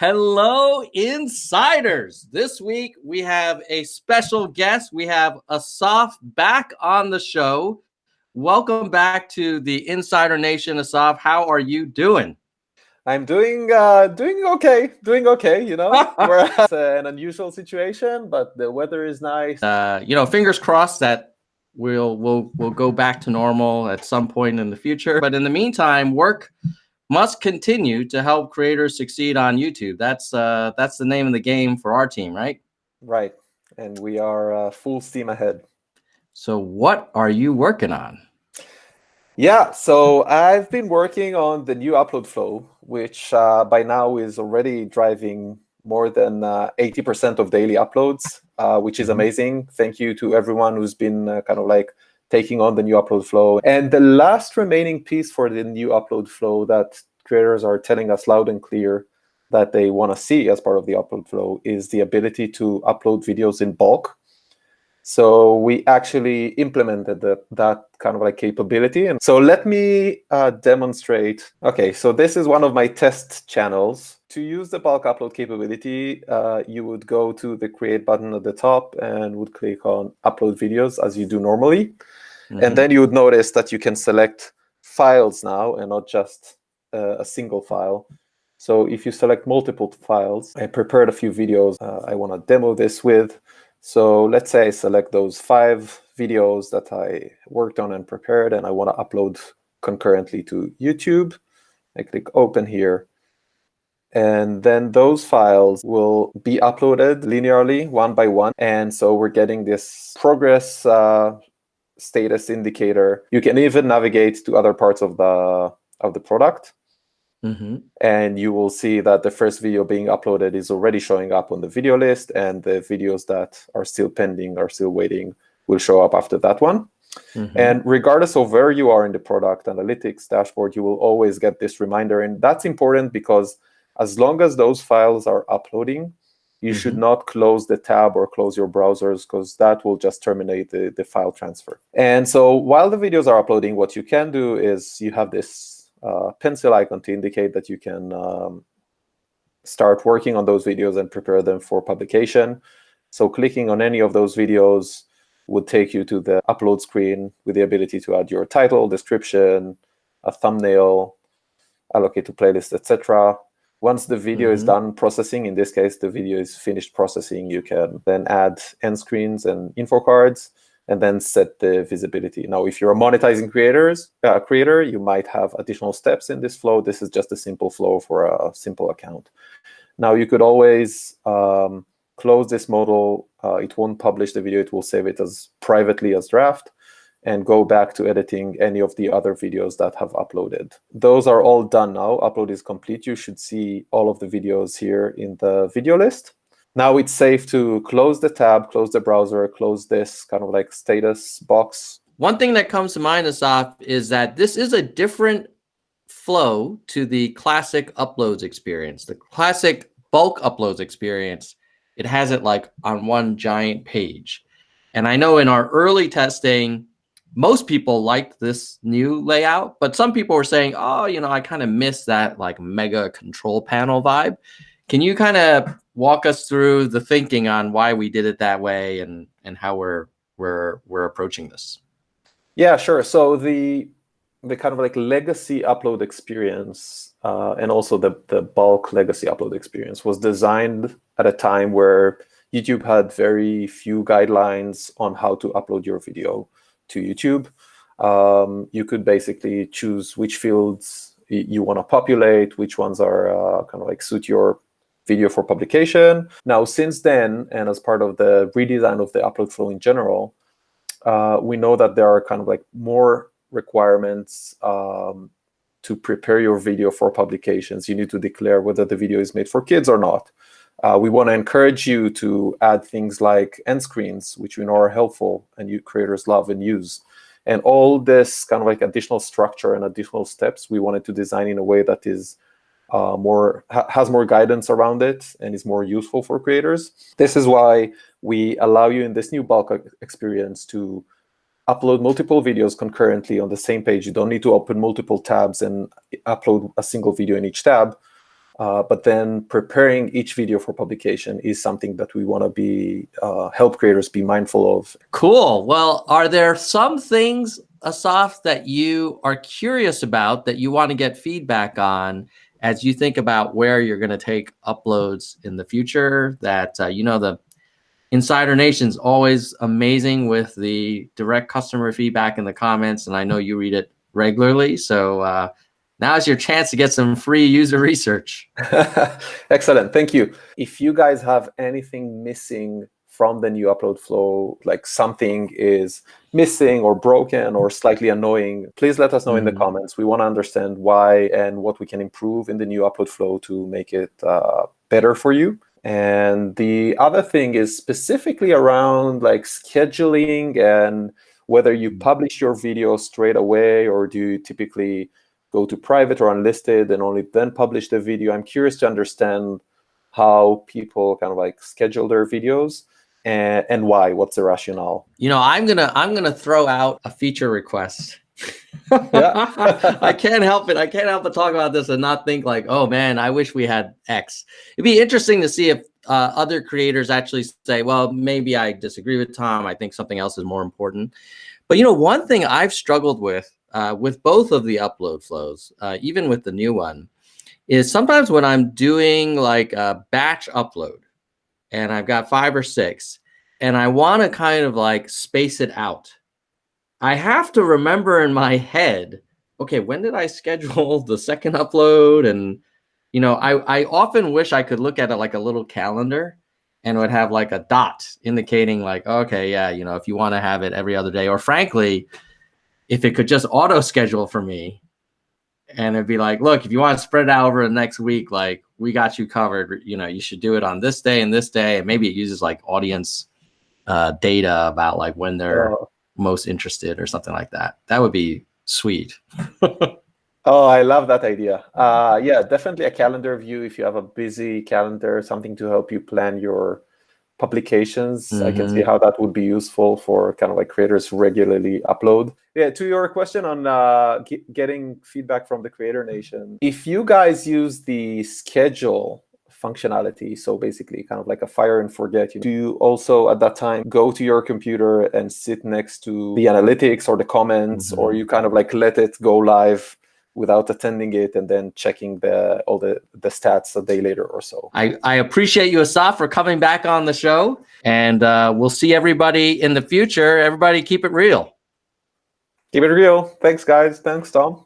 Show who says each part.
Speaker 1: Hello, insiders. This week we have a special guest. We have Asaf back on the show. Welcome back to the Insider Nation, Asaf. How are you doing?
Speaker 2: I'm doing uh, doing okay, doing okay. You know, we're at an unusual situation, but the weather is nice.
Speaker 1: Uh, you know, fingers crossed that we'll we'll we'll go back to normal at some point in the future. But in the meantime, work must continue to help creators succeed on YouTube. That's uh, that's the name of the game for our team, right?
Speaker 2: Right, and we are uh, full steam ahead.
Speaker 1: So, what are you working on?
Speaker 2: Yeah, so I've been working on the new upload flow, which uh, by now is already driving more than 80% uh, of daily uploads, uh, which is mm-hmm. amazing. Thank you to everyone who's been uh, kind of like taking on the new upload flow. And the last remaining piece for the new upload flow that creators are telling us loud and clear that they want to see as part of the upload flow is the ability to upload videos in bulk. So we actually implemented the, that kind of like capability. And so let me uh, demonstrate. OK, so this is one of my test channels. To use the bulk upload capability, uh, you would go to the create button at the top and would click on upload videos as you do normally. Mm -hmm. And mm-hmm. then you would notice that you can select files now and not just uh, a single file. So if you select multiple files, I prepared a few videos uh, I want to demo this with. So let's say I select those five videos that I worked on and prepared, and I want to upload concurrently to YouTube. I click open here. And then those files will be uploaded linearly, one by one. And so we're getting this progress uh, status indicator. You can even navigate to other parts of the of the product. Mm -hmm. And you will see that the first video being uploaded is already showing up on the video list, and the videos that are still pending, are still waiting, will show up after that one. Mm -hmm. And regardless of where you are in the product analytics dashboard, you will always get this reminder. And that's important because as long as those files are uploading, you mm -hmm. should not close the tab or close your browsers because that will just terminate the, the file transfer. And so while the videos are uploading, what you can do is you have this uh, pencil icon to indicate that you can um, start working on those videos and prepare them for publication. So clicking on any of those videos would take you to the upload screen with the ability to add your title, description, a thumbnail, allocate to playlist, etc. Once the video mm -hmm. is mm-hmm. done processing, in this case, the video is finished processing, you can then add end screens and info cards and then set the visibility. Now, if you're a monetizing creators, uh, creator, you might have additional steps in this flow. This is just a simple flow for a simple account. Now, you could always um, close this model. Uh, it won't publish the video. It will save it as privately as draft and go back to editing any of the other videos that have uploaded. Those are all done now. Upload is complete. You should see all of the videos here in the video list. Now it's safe to close the tab, close the browser, close this kind of like status box.
Speaker 1: One thing that comes to mind, Asaf, is that this is a different flow to the classic uploads experience. The classic bulk uploads experience, it has it like on one giant page. And I know in our early testing, most people liked this new layout, but some people were saying, oh, you know, I kind of miss that like mega control panel vibe. Can you kind of walk us through the thinking on why we did it that way and and how we're we're we're approaching this?
Speaker 2: Yeah, sure. So the the kind of like legacy upload experience uh, and also the the bulk legacy upload experience was designed at a time where YouTube had very few guidelines on how to upload your video to YouTube. Um, you could basically choose which fields you want to populate, which ones are uh, kind of like suit your video for publication. Now, since then, and as part of the redesign of the upload flow in general, uh, we know that there are kind of like more requirements um, to prepare your video for publications. You need to declare whether the video is made for kids or not. Uh, we want to encourage you to add things like end screens, which we know are helpful and you creators love and use. And all this kind of like additional structure and additional steps, we wanted to design in a way that is uh, more ha has more guidance around it and is more useful for creators. This is why we allow you in this new bulk experience to upload multiple videos concurrently on the same page. You don't need to open multiple tabs and upload a single video in each tab. Uh, but then preparing each video for publication is something that we want to be uh, help creators be mindful of.
Speaker 1: Cool. Well, are there some things, Asaf, that you are curious about that you want to get feedback on as you think about where you're going to take uploads in the future? That uh, you know the Insider Nation's always amazing with the direct customer feedback in the comments, and I know you read it regularly. So uh, Now's your chance to get some free user research.
Speaker 2: Excellent. Thank you. If you guys have anything missing from the new upload flow, like something is missing or broken or slightly annoying, please let us know mm. in the mm. comments. We want to understand why and what we can improve in the new upload flow to make it uh, better for you. And the other thing is specifically around like scheduling and whether you mm. publish your video straight away or do you typically go to private or unlisted and only then publish the video. I'm curious to understand how people kind of like schedule their videos and, and why. What's the rationale?
Speaker 1: You know, I'm gonna I'm gonna throw out a feature request. I can't help it. I can't help but talk about this and not think like, oh man, I wish we had X. It'd be interesting to see if uh, other creators actually say, well, maybe I disagree with Tom. I think something else is more important. But you know, one thing I've struggled with uh, with both of the upload flows, uh, even with the new one, is sometimes when I'm doing like a batch upload and I've got five or six and I want to kind of like space it out, I have to remember in my head, okay, when did I schedule the second upload? And, you know, I, I often wish I could look at it like a little calendar and would have like a dot indicating like, okay, yeah, you know, if you want to have it every other day, or frankly, if it could just auto schedule for me and it'd be like, look, if you want to spread it out over the next week, like we got you covered. You know, you should do it on this day and this day. And maybe it uses like audience uh, data about like when they're oh. most interested or something like that. That would be sweet.
Speaker 2: oh, I love that idea. Uh, yeah, definitely a calendar view. If you have a busy calendar, something to help you plan your publications. Mm -hmm. I can see mm-hmm. how that would be useful for kind of like creators regularly upload. Yeah, to your question on uh, getting feedback from the Creator Nation, if you guys use the schedule functionality, so basically kind of like a fire and forget, you do you also at that time go to your computer and sit next to the analytics or the comments, mm -hmm. or you kind of like let it go live without attending it and then checking the all the the stats a day later or so.
Speaker 1: I, I appreciate you, Asaf, for coming back on the show. And uh, we'll see everybody in the future. Everybody keep it real.
Speaker 2: Keep it real. Thanks, guys. Thanks, Tom.